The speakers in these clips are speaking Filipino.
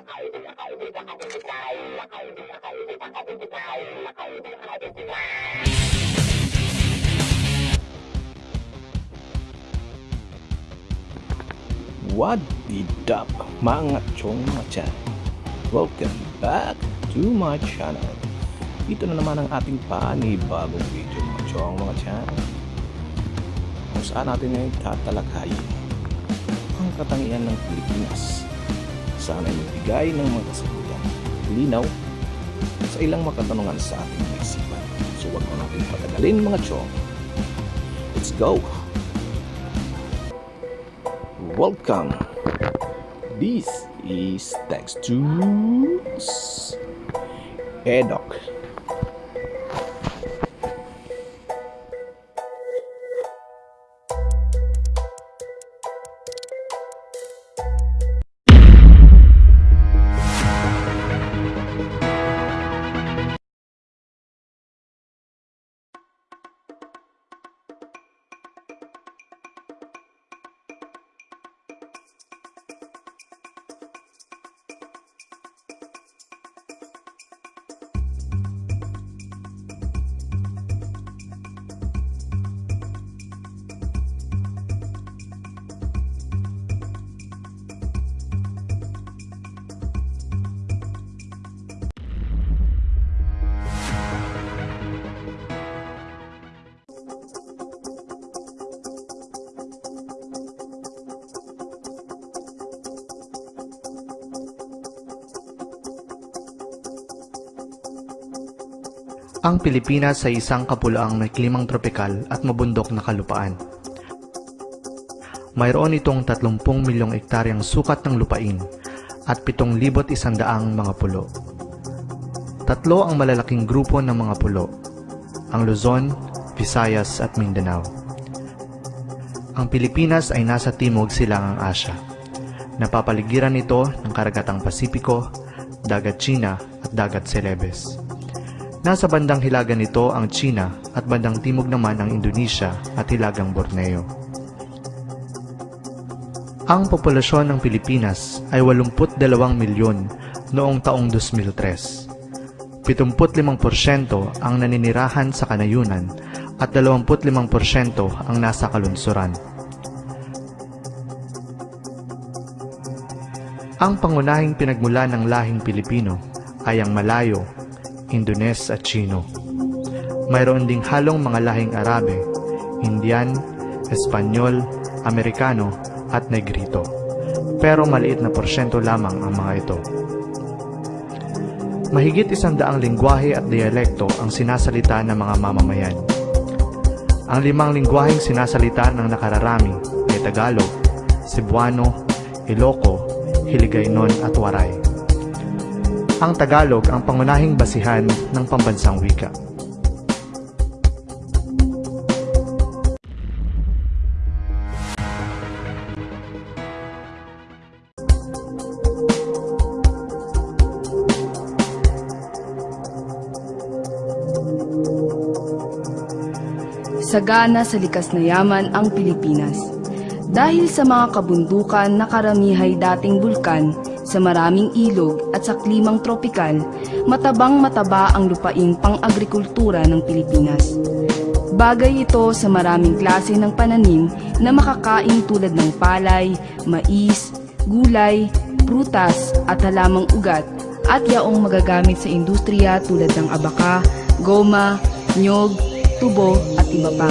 What the dup, mga chong mga chan? Welcome back to my channel. Ito na naman ang ating panibagong video mga chong mga chan. Kung saan natin ngayon tatalakayin ang katangian ng Pilipinas. Sana ay magbigay ng mga kasagutan, linaw sa ilang makatanungan sa ating isipan. So wag na natin patagalin mga chong. Let's go! Welcome. This is Text to Edok. Ang Pilipinas ay isang kapulaang may klimang tropikal at mabundok na kalupaan. Mayroon itong 30 milyong ektaryang sukat ng lupain at 7,100 mga pulo. Tatlo ang malalaking grupo ng mga pulo, ang Luzon, Visayas at Mindanao. Ang Pilipinas ay nasa timog silangang Asya. Napapaligiran ito ng karagatang Pasipiko, dagat China at dagat Celebes. Nasa bandang hilagan nito ang China at bandang timog naman ang Indonesia at hilagang Borneo. Ang populasyon ng Pilipinas ay 82 milyon noong taong 2003. 75% ang naninirahan sa kanayunan at 25% ang nasa kalunsuran. Ang pangunahing pinagmula ng lahing Pilipino ay ang Malayo, Indones at Chino. Mayroon ding halong mga lahing Arabe, Indian, Espanyol, Amerikano at Negrito. Pero maliit na porsyento lamang ang mga ito. Mahigit isang daang lingwahe at dialekto ang sinasalita ng mga mamamayan. Ang limang lingwaheng sinasalita ng nakararami ay Tagalog, Cebuano, Iloco, Hiligaynon at Waray. Ang Tagalog ang pangunahing basihan ng pambansang wika. Sagana sa likas na yaman ang Pilipinas. Dahil sa mga kabundukan na karamihay dating bulkan, sa maraming ilog at sa klimang tropikal, matabang mataba ang lupaing pang-agrikultura ng Pilipinas. Bagay ito sa maraming klase ng pananim na makakain tulad ng palay, mais, gulay, prutas at halamang ugat at yaong magagamit sa industriya tulad ng abaka, goma, nyog, tubo at iba pa.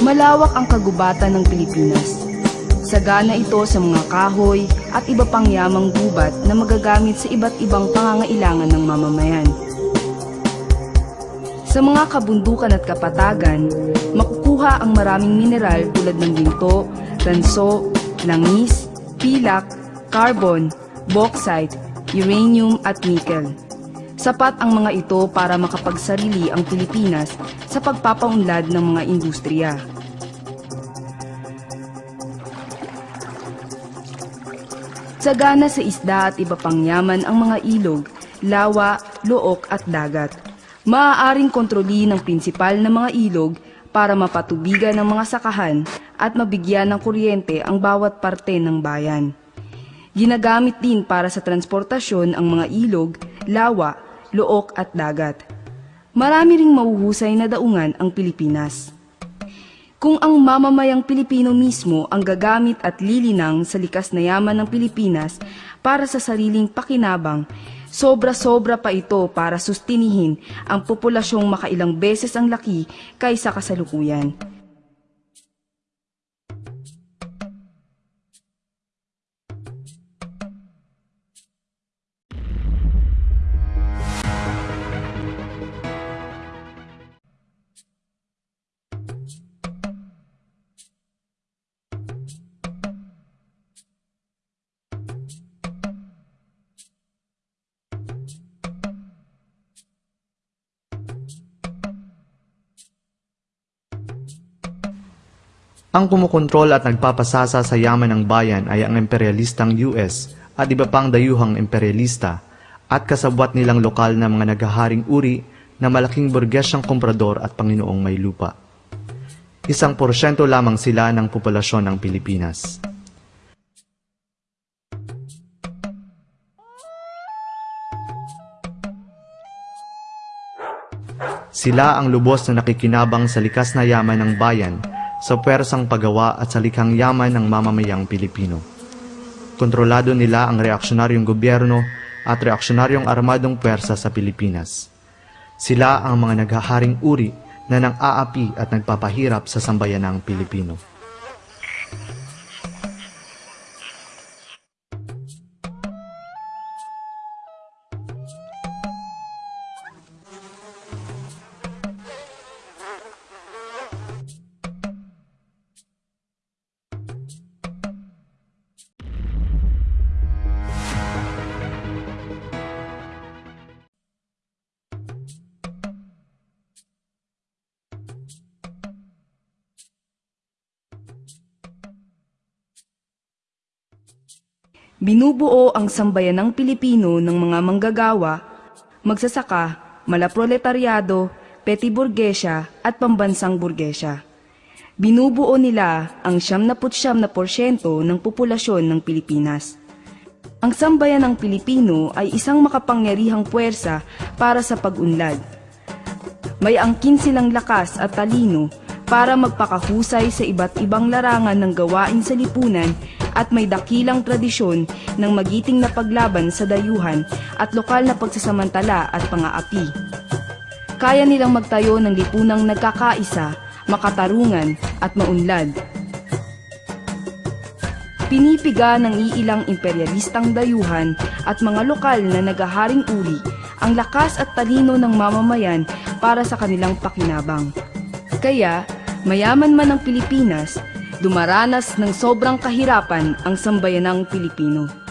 Malawak ang kagubatan ng Pilipinas. Sagana ito sa mga kahoy at iba pang yamang gubat na magagamit sa iba't ibang pangangailangan ng mamamayan. Sa mga kabundukan at kapatagan, makukuha ang maraming mineral tulad ng ginto, tanso, langis, pilak, carbon, bauxite, uranium at nickel. Sapat ang mga ito para makapagsarili ang Pilipinas sa pagpapaunlad ng mga industriya. Sagana sa isda at iba pang yaman ang mga ilog, lawa, look at dagat. Maaaring kontroli ng prinsipal na mga ilog para mapatubigan ng mga sakahan at mabigyan ng kuryente ang bawat parte ng bayan. Ginagamit din para sa transportasyon ang mga ilog, lawa, look at dagat. Marami ring mahuhusay na daungan ang Pilipinas. Kung ang mamamayang Pilipino mismo ang gagamit at lilinang sa likas na yaman ng Pilipinas para sa sariling pakinabang, sobra-sobra pa ito para sustinihin ang populasyong makailang beses ang laki kaysa kasalukuyan. Ang kumukontrol at nagpapasasa sa yaman ng bayan ay ang imperialistang US at iba pang dayuhang imperialista at kasabwat nilang lokal na mga naghaharing uri na malaking burgesyang komprador at panginoong may lupa. Isang porsyento lamang sila ng populasyon ng Pilipinas. Sila ang lubos na nakikinabang sa likas na yaman ng bayan sa pwersang paggawa at sa likhang yaman ng mamamayang Pilipino. Kontrolado nila ang reaksyonaryong gobyerno at reaksyonaryong armadong pwersa sa Pilipinas. Sila ang mga naghaharing uri na nang aapi at nagpapahirap sa sambayanang Pilipino. Binubuo ang sambayanang Pilipino ng mga manggagawa, magsasaka, malaproletaryado, peti burgesya at pambansang burgesya. Binubuo nila ang 79% na porsyento ng populasyon ng Pilipinas. Ang sambayanang Pilipino ay isang makapangyarihang puwersa para sa pag-unlad. May angkin silang lakas at talino para magpakahusay sa iba't ibang larangan ng gawain sa lipunan at may dakilang tradisyon ng magiting na paglaban sa dayuhan at lokal na pagsasamantala at pangaapi. Kaya nilang magtayo ng lipunang nagkakaisa, makatarungan at maunlad. Pinipiga ng iilang imperialistang dayuhan at mga lokal na nagaharing uri ang lakas at talino ng mamamayan para sa kanilang pakinabang. Kaya, mayaman man ang Pilipinas, dumaranas ng sobrang kahirapan ang sambayanang Pilipino.